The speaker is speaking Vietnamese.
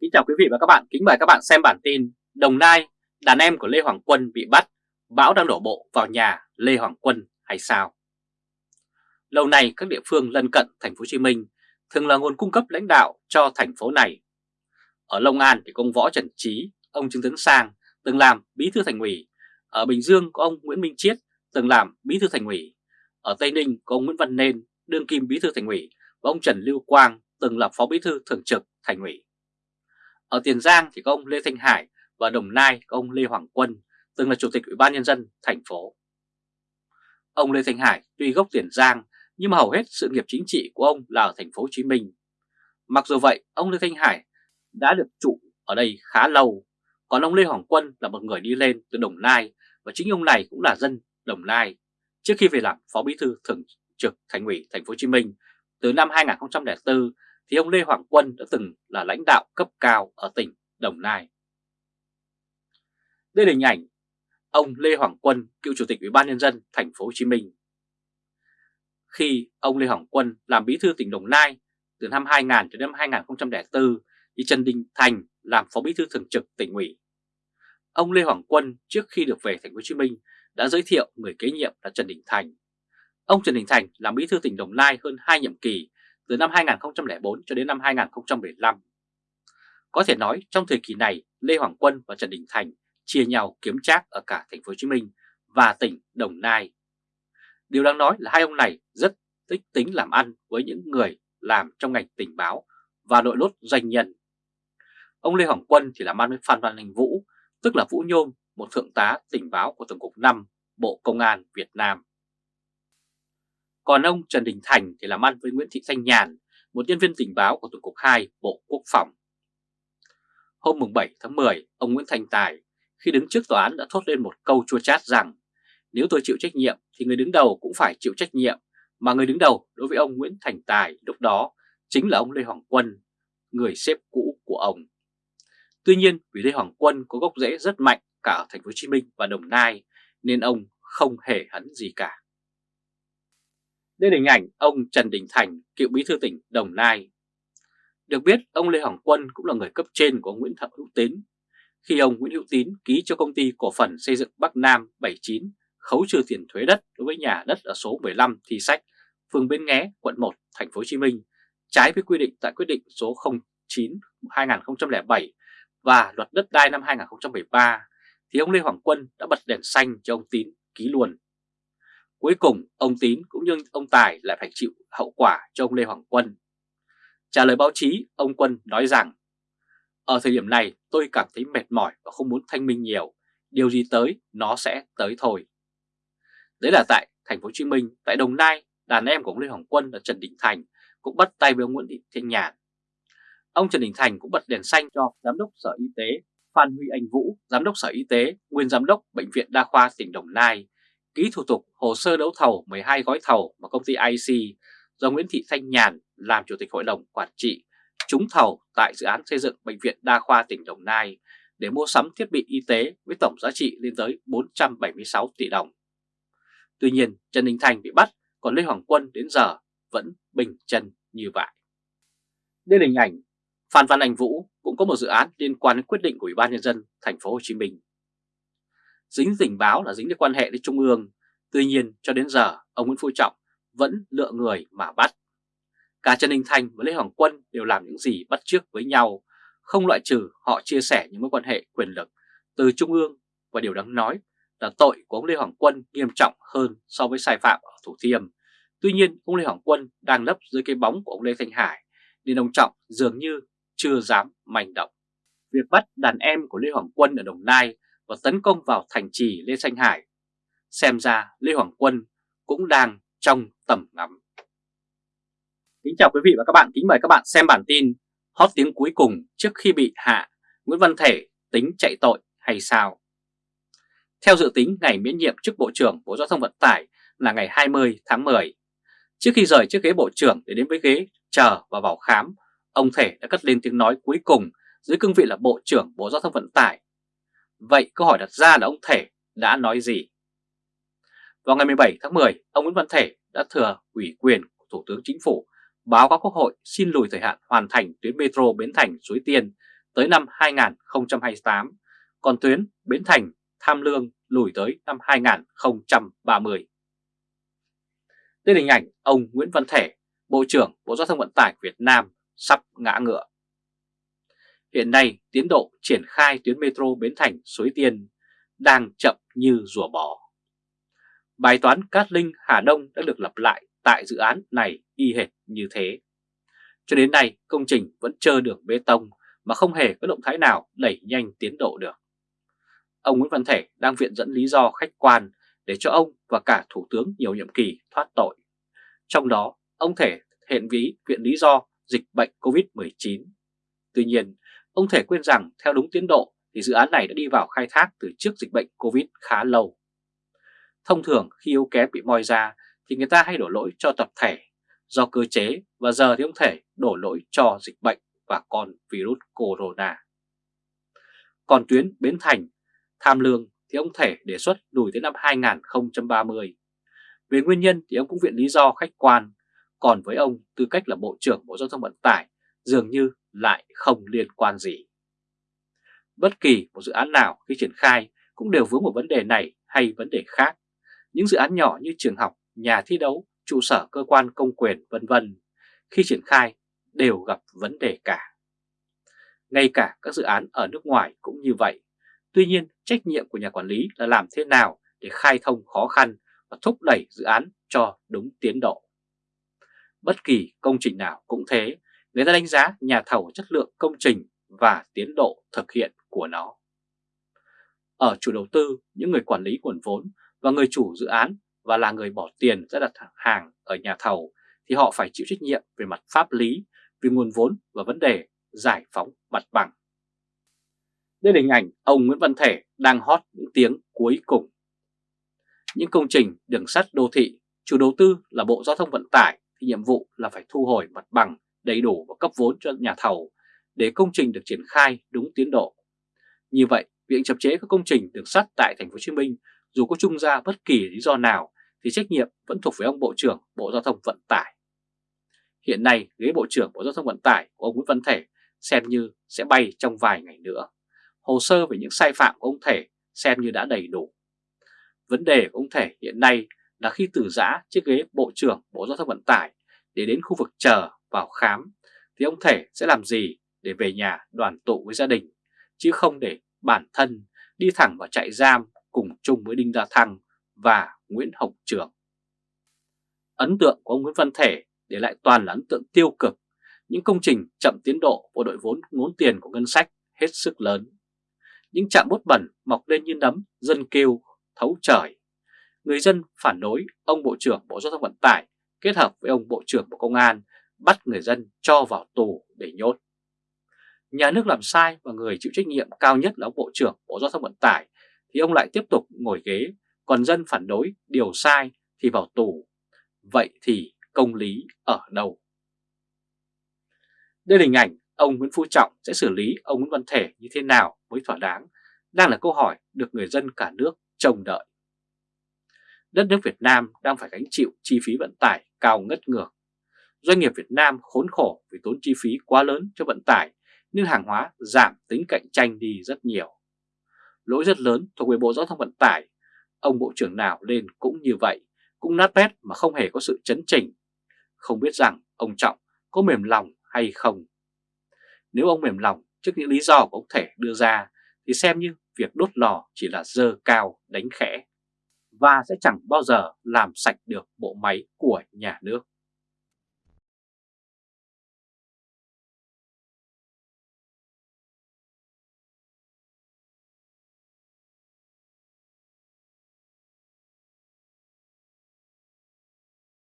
Kính chào quý vị và các bạn, kính mời các bạn xem bản tin Đồng Nai, đàn em của Lê Hoàng Quân bị bắt, bão đang đổ bộ vào nhà Lê Hoàng Quân hay sao? Lâu nay các địa phương lân cận thành phố Hồ Chí Minh thường là nguồn cung cấp lãnh đạo cho thành phố này. Ở Long An thì công Võ Trần Trí, ông Trương Tấn Sang từng làm bí thư thành ủy. Ở Bình Dương có ông Nguyễn Minh Chiết từng làm bí thư thành ủy. Ở Tây Ninh có ông Nguyễn Văn Nên, đương kim bí thư thành ủy và ông Trần Lưu Quang từng là phó bí thư thường trực thành ủy. Ở Tiền Giang thì có ông Lê Thanh Hải và Đồng Nai có ông Lê Hoàng Quân, từng là chủ tịch Ủy ban nhân dân thành phố. Ông Lê Thanh Hải tuy gốc Tiền Giang nhưng mà hầu hết sự nghiệp chính trị của ông là ở thành phố Hồ Chí Minh. Mặc dù vậy, ông Lê Thanh Hải đã được trụ ở đây khá lâu, còn ông Lê Hoàng Quân là một người đi lên từ Đồng Nai và chính ông này cũng là dân Đồng Nai trước khi về làm phó bí thư thường trực thành ủy thành phố Hồ Chí Minh từ năm 2004 thì ông Lê Hoàng Quân đã từng là lãnh đạo cấp cao ở tỉnh Đồng Nai. Đây là hình ảnh ông Lê Hoàng Quân, cựu chủ tịch Ủy ban nhân dân thành phố Hồ Chí Minh. Khi ông Lê Hoàng Quân làm bí thư tỉnh Đồng Nai từ năm 2000 đến năm 2004 thì Trần Đình Thành làm phó bí thư thường trực tỉnh ủy. Ông Lê Hoàng Quân trước khi được về thành phố Hồ Chí Minh đã giới thiệu người kế nhiệm là Trần Đình Thành. Ông Trần Đình Thành làm bí thư tỉnh Đồng Nai hơn 2 nhiệm kỳ từ năm 2004 cho đến năm 2015. Có thể nói trong thời kỳ này Lê Hoàng Quân và Trần Đình Thành chia nhau kiếm trác ở cả thành phố Hồ Chí Minh và tỉnh Đồng Nai. Điều đáng nói là hai ông này rất tích tính làm ăn với những người làm trong ngành tình báo và đội lốt doanh nhân. Ông Lê Hoàng Quân thì làm ăn với Phan Văn Anh Vũ, tức là Vũ Nhôm, một thượng tá tình báo của Tổng cục 5 Bộ Công an Việt Nam. Còn ông Trần Đình Thành thì làm ăn với Nguyễn Thị Thanh Nhàn, một nhân viên tình báo của Tổng cục 2 Bộ Quốc phòng. Hôm 7 tháng 10, ông Nguyễn Thành Tài khi đứng trước tòa án đã thốt lên một câu chua chát rằng nếu tôi chịu trách nhiệm thì người đứng đầu cũng phải chịu trách nhiệm, mà người đứng đầu đối với ông Nguyễn Thành Tài lúc đó chính là ông Lê Hoàng Quân, người xếp cũ của ông. Tuy nhiên vì Lê Hoàng Quân có gốc rễ rất mạnh cả ở thành phố Hồ Chí Minh và Đồng Nai nên ông không hề hấn gì cả đến hình ảnh ông Trần Đình Thành, cựu bí thư tỉnh Đồng Nai. Được biết, ông Lê Hoàng Quân cũng là người cấp trên của Nguyễn Thợ Hữu Tín. Khi ông Nguyễn Hữu Tín ký cho công ty cổ phần xây dựng Bắc Nam 79 khấu trừ tiền thuế đất đối với nhà đất ở số 15 Thi Sách, phường Bến Nghé, quận 1, thành phố Hồ Chí Minh, trái với quy định tại quyết định số 09 2007 và luật đất đai năm 2013 thì ông Lê Hoàng Quân đã bật đèn xanh cho ông Tín ký luôn. Cuối cùng ông Tín cũng như ông Tài lại phải chịu hậu quả cho ông Lê Hoàng Quân. Trả lời báo chí, ông Quân nói rằng Ở thời điểm này tôi cảm thấy mệt mỏi và không muốn thanh minh nhiều, điều gì tới nó sẽ tới thôi. Đấy là tại thành phố Hồ Chí Minh, tại Đồng Nai, đàn em của ông Lê Hoàng Quân là Trần Đình Thành cũng bắt tay với ông Nguyễn Thị Thanh Nhàn. Ông Trần Đình Thành cũng bật đèn xanh cho Giám đốc Sở Y tế Phan Huy Anh Vũ, Giám đốc Sở Y tế, nguyên Giám đốc Bệnh viện Đa khoa tỉnh Đồng Nai ký thủ tục hồ sơ đấu thầu 12 gói thầu mà công ty IC do Nguyễn Thị Thanh Nhàn làm Chủ tịch Hội đồng Quản trị trúng thầu tại dự án xây dựng Bệnh viện Đa khoa tỉnh Đồng Nai để mua sắm thiết bị y tế với tổng giá trị lên tới 476 tỷ đồng. Tuy nhiên Trần Đình Thành bị bắt, còn Lê Hoàng Quân đến giờ vẫn bình chân như vậy. Đây là hình ảnh Phan Văn Anh Vũ cũng có một dự án liên quan đến quyết định của Ủy ban nhân dân thành phố Hồ Chí Minh dính tình báo là dính đến quan hệ với Trung ương. Tuy nhiên cho đến giờ ông Nguyễn Phú Trọng vẫn lựa người mà bắt. Cả Trần Đình Thành và Lê Hoàng Quân đều làm những gì bắt chước với nhau, không loại trừ họ chia sẻ những mối quan hệ quyền lực từ Trung ương và điều đáng nói là tội của ông Lê Hoàng Quân nghiêm trọng hơn so với sai phạm ở Thủ Thiêm. Tuy nhiên ông Lê Hoàng Quân đang lấp dưới cái bóng của ông Lê Thanh Hải nên ông Trọng dường như chưa dám manh động. Việc bắt đàn em của Lê Hoàng Quân ở Đồng Nai và tấn công vào thành trì Lê Thanh Hải. Xem ra Lê Hoàng Quân cũng đang trong tầm ngắm. Kính chào quý vị và các bạn, kính mời các bạn xem bản tin hot tiếng cuối cùng trước khi bị hạ, Nguyễn Văn Thể tính chạy tội hay sao? Theo dự tính ngày miễn nhiệm chức Bộ trưởng Bộ Giao thông Vận tải là ngày 20 tháng 10. Trước khi rời chiếc ghế Bộ trưởng để đến với ghế chờ và vào khám, ông Thể đã cất lên tiếng nói cuối cùng dưới cương vị là Bộ trưởng Bộ Giao thông Vận tải Vậy câu hỏi đặt ra là ông Thể đã nói gì? Vào ngày 17 tháng 10, ông Nguyễn Văn Thể đã thừa ủy quyền của Thủ tướng Chính phủ báo cáo Quốc hội xin lùi thời hạn hoàn thành tuyến metro Bến Thành Suối Tiên tới năm 2028, còn tuyến Bến Thành Tham Lương lùi tới năm 2030. Đây là hình ảnh ông Nguyễn Văn Thể, Bộ trưởng Bộ Giao thông Vận tải Việt Nam sắp ngã ngựa. Hiện nay, tiến độ triển khai tuyến metro Bến Thành Suối Tiên đang chậm như rùa bò. Bài toán Cát Linh Hà Đông đã được lặp lại tại dự án này y hệt như thế. Cho đến nay, công trình vẫn chờ đường bê tông mà không hề có động thái nào đẩy nhanh tiến độ được. Ông Nguyễn Văn Thể đang viện dẫn lý do khách quan để cho ông và cả Thủ tướng nhiều nhiệm kỳ thoát tội. Trong đó, ông Thể hiện ví viện lý do dịch bệnh COVID-19. Tuy nhiên, ông Thể quên rằng theo đúng tiến độ thì dự án này đã đi vào khai thác từ trước dịch bệnh COVID khá lâu. Thông thường khi yếu kém bị moi ra thì người ta hay đổ lỗi cho tập thể do cơ chế và giờ thì ông Thể đổ lỗi cho dịch bệnh và con virus corona. Còn tuyến Bến Thành, Tham Lương thì ông Thể đề xuất lùi tới năm 2030. Về nguyên nhân thì ông cũng viện lý do khách quan, còn với ông tư cách là Bộ trưởng Bộ Giao thông Vận tải dường như lại không liên quan gì. Bất kỳ một dự án nào khi triển khai cũng đều vướng một vấn đề này hay vấn đề khác. Những dự án nhỏ như trường học, nhà thi đấu, trụ sở cơ quan công quyền vân vân khi triển khai đều gặp vấn đề cả. Ngay cả các dự án ở nước ngoài cũng như vậy. Tuy nhiên, trách nhiệm của nhà quản lý là làm thế nào để khai thông khó khăn và thúc đẩy dự án cho đúng tiến độ. Bất kỳ công trình nào cũng thế, người ta đánh giá nhà thầu chất lượng công trình và tiến độ thực hiện của nó. Ở chủ đầu tư, những người quản lý nguồn vốn và người chủ dự án và là người bỏ tiền ra đặt hàng ở nhà thầu thì họ phải chịu trách nhiệm về mặt pháp lý, về nguồn vốn và vấn đề giải phóng mặt bằng. Đây là hình ảnh ông Nguyễn Văn Thể đang hót những tiếng cuối cùng. Những công trình đường sắt đô thị, chủ đầu tư là Bộ Giao thông Vận tải thì nhiệm vụ là phải thu hồi mặt bằng đầy đủ và cấp vốn cho nhà thầu để công trình được triển khai đúng tiến độ. Như vậy, việc chậm chế các công trình đường sắt tại thành phố Hồ Chí Minh dù có trung ra bất kỳ lý do nào thì trách nhiệm vẫn thuộc về ông Bộ trưởng Bộ Giao thông Vận tải. Hiện nay, ghế Bộ trưởng Bộ Giao thông Vận tải của ông Nguyễn Văn Thể xem như sẽ bay trong vài ngày nữa. Hồ sơ về những sai phạm của ông Thể xem như đã đầy đủ. Vấn đề của ông Thể hiện nay là khi từ giã chiếc ghế Bộ trưởng Bộ Giao thông Vận tải để đến khu vực chờ vào khám thì ông Thể sẽ làm gì để về nhà đoàn tụ với gia đình chứ không để bản thân đi thẳng vào trại giam cùng chung với Đinh La Thăng và Nguyễn Hồng Trường. Ấn tượng của ông Nguyễn Văn Thể để lại toàn là ấn tượng tiêu cực, những công trình chậm tiến độ của đội vốn ngốn tiền của ngân sách hết sức lớn. Những trạm bốt bẩn mọc lên như nấm, dân kêu, thấu trời. Người dân phản đối ông Bộ trưởng Bộ Giao thông Vận tải kết hợp với ông Bộ trưởng Bộ Công an bắt người dân cho vào tù để nhốt. Nhà nước làm sai và người chịu trách nhiệm cao nhất là ông Bộ trưởng Bộ Giao thông Vận tải thì ông lại tiếp tục ngồi ghế, còn dân phản đối điều sai thì vào tù. Vậy thì công lý ở đâu? Đây là hình ảnh ông Nguyễn Phú Trọng sẽ xử lý ông Nguyễn Văn Thể như thế nào mới thỏa đáng, đang là câu hỏi được người dân cả nước trông đợi. Đất nước Việt Nam đang phải gánh chịu chi phí vận tải cao ngất ngược. Doanh nghiệp Việt Nam khốn khổ vì tốn chi phí quá lớn cho vận tải nên hàng hóa giảm tính cạnh tranh đi rất nhiều. Lỗi rất lớn thuộc về Bộ Giao thông Vận tải, ông Bộ trưởng nào lên cũng như vậy, cũng nát bét mà không hề có sự chấn chỉnh. Không biết rằng ông Trọng có mềm lòng hay không. Nếu ông mềm lòng trước những lý do của ông Thể đưa ra thì xem như việc đốt lò chỉ là dơ cao đánh khẽ và sẽ chẳng bao giờ làm sạch được bộ máy của nhà nước.